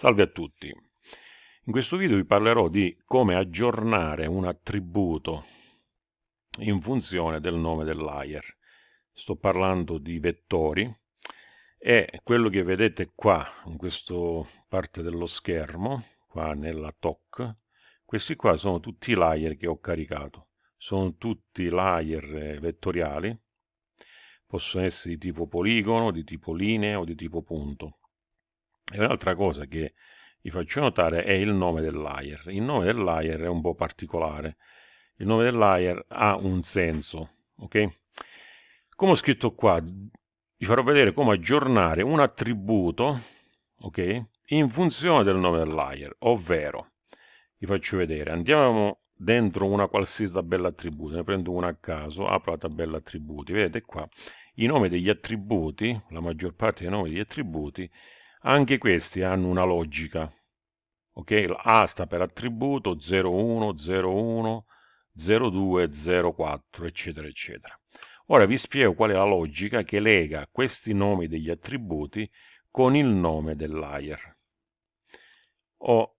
Salve a tutti. In questo video vi parlerò di come aggiornare un attributo in funzione del nome del layer. Sto parlando di vettori e quello che vedete qua, in questa parte dello schermo, qua nella TOC, questi qua sono tutti i layer che ho caricato. Sono tutti layer vettoriali, possono essere di tipo poligono, di tipo linea o di tipo punto e un'altra cosa che vi faccio notare è il nome del layer. Il nome del layer è un po' particolare. Il nome del layer ha un senso, ok? Come ho scritto qua, vi farò vedere come aggiornare un attributo, ok? In funzione del nome del layer, ovvero, vi faccio vedere, andiamo dentro una qualsiasi tabella attributi, ne prendo una a caso, apro la tabella attributi, vedete qua, i nomi degli attributi, la maggior parte dei nomi degli attributi, anche questi hanno una logica. Ok, A sta per attributo 01, 01, 02, 04, eccetera, eccetera. Ora vi spiego qual è la logica che lega questi nomi degli attributi con il nome del layer. Ho,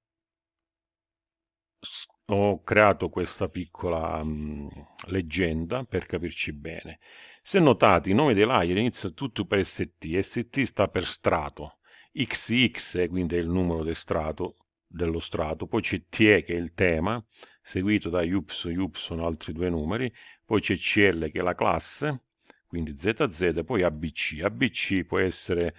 ho creato questa piccola um, leggenda per capirci bene. Se notate, i nomi dei layer iniziano tutto per ST, ST sta per strato, XX quindi è il numero del strato, dello strato, poi c'è TE che è il tema, seguito da Y, Y altri due numeri, poi c'è CL che è la classe, quindi ZZ, poi ABC. ABC può essere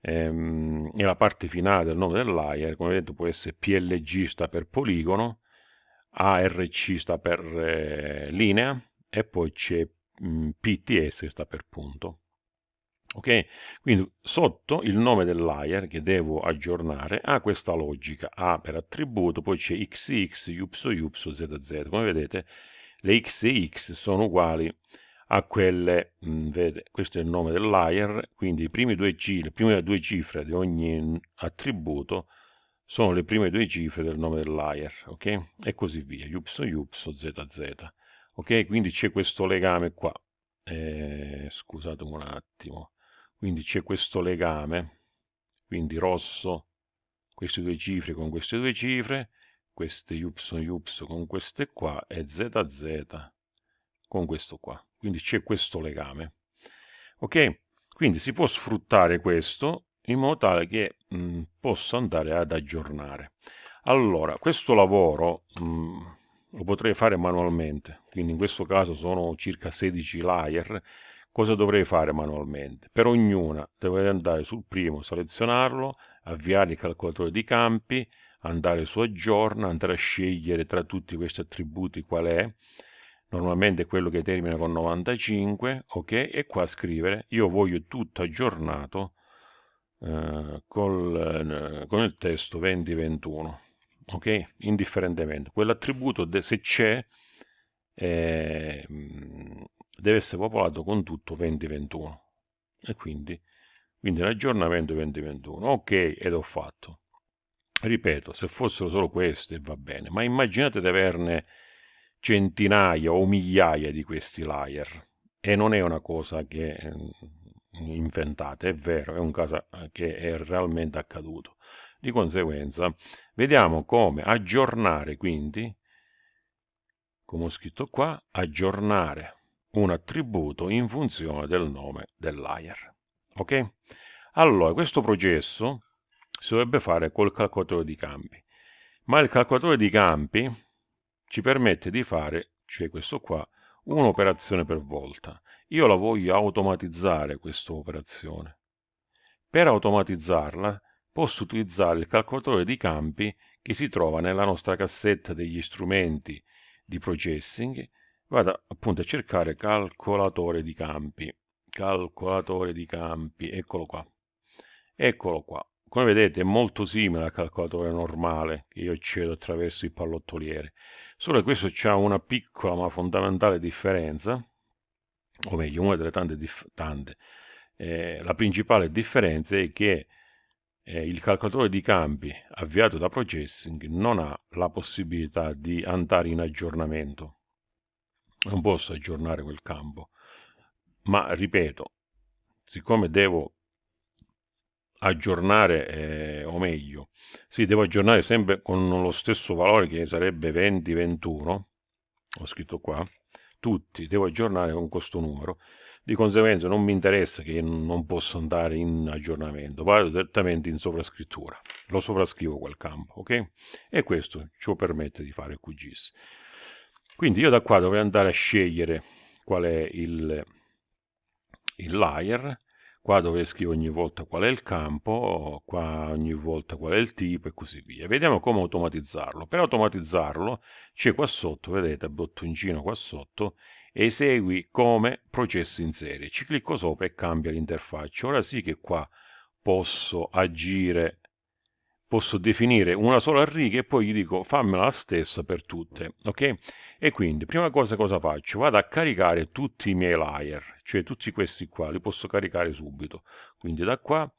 ehm, la parte finale del nome del layer, come detto può essere PLG sta per poligono, ARC sta per eh, linea e poi c'è mm, PTS che sta per punto ok? Quindi sotto il nome del layer che devo aggiornare ha questa logica, A per attributo, poi c'è XX, YY, ZZ. Come vedete le X e X sono uguali a quelle, mh, mm, vede, questo è il nome del layer, quindi due le prime due cifre di ogni attributo sono le prime due cifre del nome del layer, ok? E così via, YY, ZZ. Ok, quindi c'è questo legame qua. Eh, scusate un attimo quindi c'è questo legame quindi rosso queste due cifre con queste due cifre queste y y con queste qua e zz con questo qua. Quindi c'è questo legame. Ok? Quindi si può sfruttare questo in modo tale che mh, possa andare ad aggiornare. Allora questo lavoro mh, lo potrei fare manualmente. Quindi in questo caso sono circa 16 layer Cosa dovrei fare manualmente? Per ognuna dovrei andare sul primo, selezionarlo, avviare il calcolatore di campi, andare su aggiorna, andare a scegliere tra tutti questi attributi qual è, normalmente quello che termina con 95, ok, e qua scrivere io voglio tutto aggiornato eh, col, eh, con il testo 2021, ok, indifferentemente. Quell'attributo se c'è eh, deve essere popolato con tutto 2021 e quindi, quindi l'aggiornamento 2021 ok ed ho fatto. Ripeto se fossero solo queste va bene ma immaginate di averne centinaia o migliaia di questi layer e non è una cosa che mm, inventate è vero è un caso che è realmente accaduto. Di conseguenza vediamo come aggiornare quindi come ho scritto qua aggiornare un attributo in funzione del nome del layer. Ok? Allora, questo processo si dovrebbe fare col calcolatore di campi, ma il calcolatore di campi ci permette di fare, cioè questo qua, un'operazione per volta. Io la voglio automatizzare questa operazione. Per automatizzarla posso utilizzare il calcolatore di campi che si trova nella nostra cassetta degli strumenti di processing vado appunto a cercare calcolatore di campi. Calcolatore di campi eccolo qua. Eccolo qua. Come vedete è molto simile al calcolatore normale che io accedo attraverso il pallottoliere solo che questo ha una piccola ma fondamentale differenza o meglio una delle tante, tante. Eh, la principale differenza è che eh, il calcolatore di campi avviato da processing non ha la possibilità di andare in aggiornamento non posso aggiornare quel campo ma ripeto siccome devo aggiornare eh, o meglio sì, devo aggiornare sempre con lo stesso valore che sarebbe 2021, ho scritto qua, tutti, devo aggiornare con questo numero, di conseguenza non mi interessa che non posso andare in aggiornamento, vado direttamente in sovrascrittura, lo sovrascrivo quel campo, ok? E questo ci permette di fare QGIS. Quindi io da qua dovrei andare a scegliere qual è il, il layer, qua dove scrivo ogni volta qual è il campo, qua ogni volta qual è il tipo e così via. Vediamo come automatizzarlo. Per automatizzarlo c'è qua sotto, vedete, bottoncino qua sotto, esegui come processo in serie. Ci clicco sopra e cambia l'interfaccia. Ora sì che qua posso agire, posso definire una sola riga e poi gli dico fammela la stessa per tutte, ok? E quindi, prima cosa cosa faccio? Vado a caricare tutti i miei layer, cioè tutti questi qua, li posso caricare subito. Quindi da qua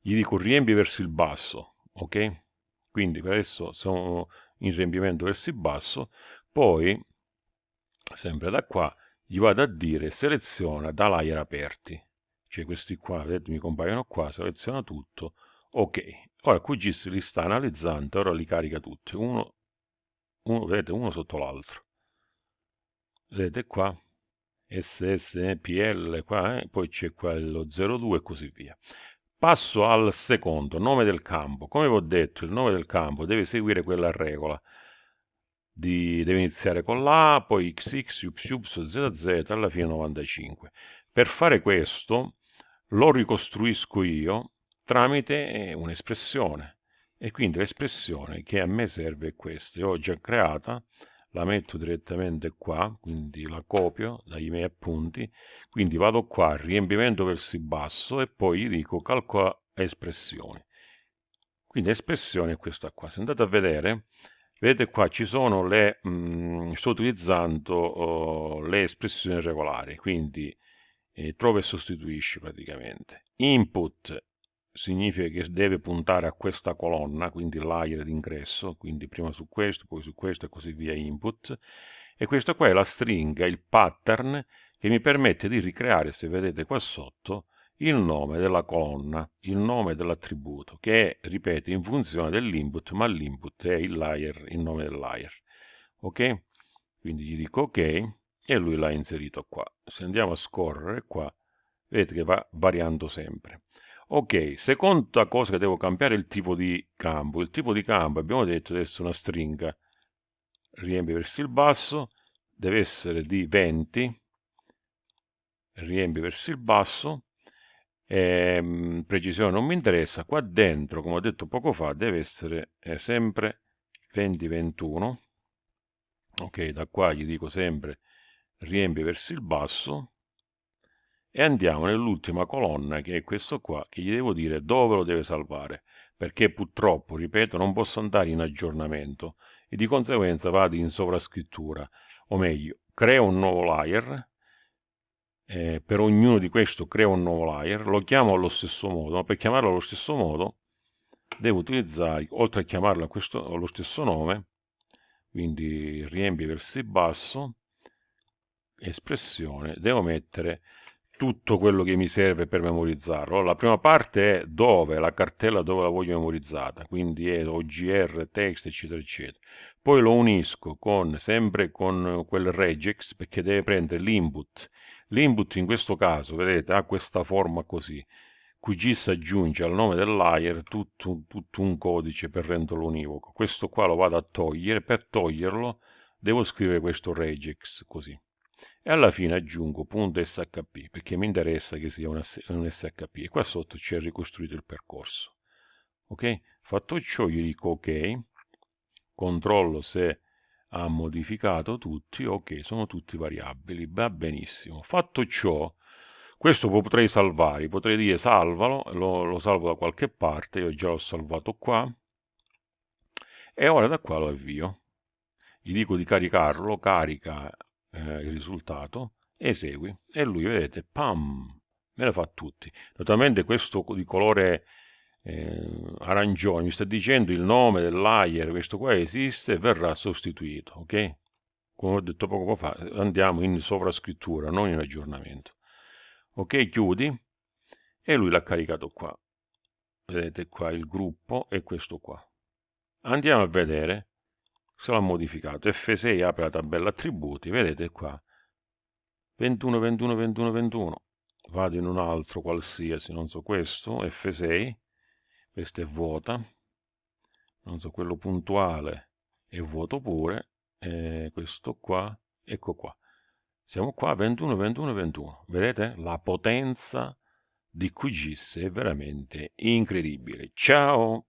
gli dico riempi verso il basso, ok? Quindi adesso sono in riempimento verso il basso, poi sempre da qua, gli vado a dire seleziona da layer aperti, cioè questi qua, vedete, mi compaiono qua, seleziona tutto, ok. Ora QGIS li sta analizzando, ora li carica tutti, uno, uno vedete, uno sotto l'altro. Vedete qua, SSPL qua, eh? poi c'è quello 02 e così via. Passo al secondo, nome del campo. Come vi ho detto, il nome del campo deve seguire quella regola di, deve iniziare con la, poi XX, YY, ZZ, alla fine 95. Per fare questo lo ricostruisco io tramite eh, un'espressione e quindi l'espressione che a me serve è questa. Io ho già creata, la metto direttamente qua, quindi la copio dai miei appunti, quindi vado qua, riempimento verso il basso e poi gli dico calcola espressioni. Quindi espressione è questa qua. Se andate a vedere, Vedete qua ci sono le, mh, mm, sto utilizzando oh, le espressioni regolari, quindi eh, trova e sostituisci praticamente. Input significa che deve puntare a questa colonna, quindi layer d'ingresso, quindi prima su questo, poi su questo e così via input. E questa qua è la stringa, il pattern che mi permette di ricreare, se vedete qua sotto, il nome della colonna, il nome dell'attributo, che è, ripeto, in funzione dell'input, ma l'input è il layer, il nome del layer. Ok? Quindi gli dico ok e lui l'ha inserito qua. Se andiamo a scorrere qua, vedete che va variando sempre. Ok, seconda cosa che devo cambiare è il tipo di campo. Il tipo di campo, abbiamo detto, deve essere una stringa, riempie verso il basso, deve essere di 20, riempie verso il basso, eh, precisione non mi interessa, qua dentro, come ho detto poco fa, deve essere eh, sempre 2021, ok, da qua gli dico sempre riempi verso il basso, e andiamo nell'ultima colonna che è questo qua, che gli devo dire dove lo deve salvare, perché purtroppo, ripeto, non posso andare in aggiornamento, e di conseguenza vado in sovrascrittura, o meglio, creo un nuovo layer, eh, per ognuno di questo creo un nuovo layer, lo chiamo allo stesso modo, ma per chiamarlo allo stesso modo devo utilizzare, oltre a chiamarlo questo, allo stesso nome, quindi riempi verso il basso, espressione, devo mettere tutto quello che mi serve per memorizzarlo. La prima parte è dove, la cartella dove la voglio memorizzata, quindi è OGR, text, eccetera, eccetera. Poi lo unisco con, sempre con quel regex, perché deve prendere l'input L'input in questo caso, vedete, ha questa forma così. QGIS aggiunge al nome del layer tutto, tutto un codice per renderlo univoco. Questo qua lo vado a togliere, per toglierlo devo scrivere questo regex così. E alla fine aggiungo .shp perché mi interessa che sia un shp e qua sotto c'è ricostruito il percorso. Ok? Fatto ciò gli dico ok, controllo se ha modificato tutti, ok, sono tutti variabili, va benissimo. Fatto ciò, questo potrei salvare, potrei dire salvalo, lo, lo salvo da qualche parte, io già l'ho salvato qua, e ora da qua lo avvio. Gli dico di caricarlo, carica eh, il risultato, esegui, e lui, vedete, pam, me lo fa tutti. Naturalmente questo di colore eh, arancione, mi sta dicendo il nome del layer, questo qua esiste verrà sostituito, ok? Come ho detto poco fa, andiamo in sovrascrittura, non in aggiornamento. Ok, chiudi e lui l'ha caricato qua. Vedete qua il gruppo e questo qua. andiamo a vedere se l'ha modificato. F6 apre la tabella attributi, vedete qua, 21, 21, 21, 21. Vado in un altro qualsiasi, non so questo, F6, questa è vuota, non so quello puntuale è vuoto pure, e questo qua, ecco qua. Siamo qua 21, 21, 21. Vedete? La potenza di QGIS è veramente incredibile. Ciao!